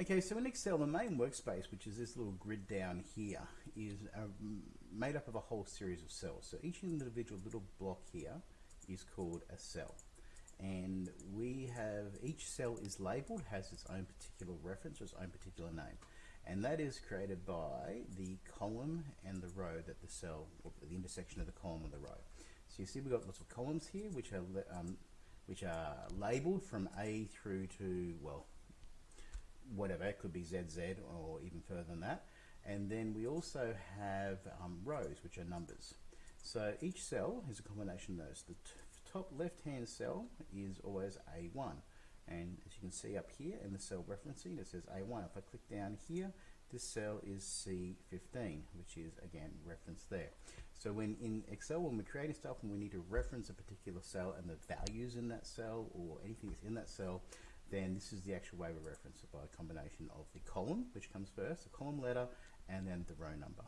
Okay, so in Excel, the main workspace, which is this little grid down here, is uh, made up of a whole series of cells. So each individual little block here is called a cell. And we have, each cell is labeled, has its own particular reference or its own particular name. And that is created by the column and the row that the cell, or the intersection of the column and the row. So you see we've got lots of columns here, which are, um, which are labeled from A through to, well, whatever, it could be ZZ or even further than that. And then we also have um, rows, which are numbers. So each cell is a combination of those. The top left-hand cell is always A1. And as you can see up here in the cell referencing, it says A1. If I click down here, this cell is C15, which is again referenced there. So when in Excel, when we're creating stuff and we need to reference a particular cell and the values in that cell or anything that's in that cell, then this is the actual way we reference by a combination of the column, which comes first, the column letter, and then the row number.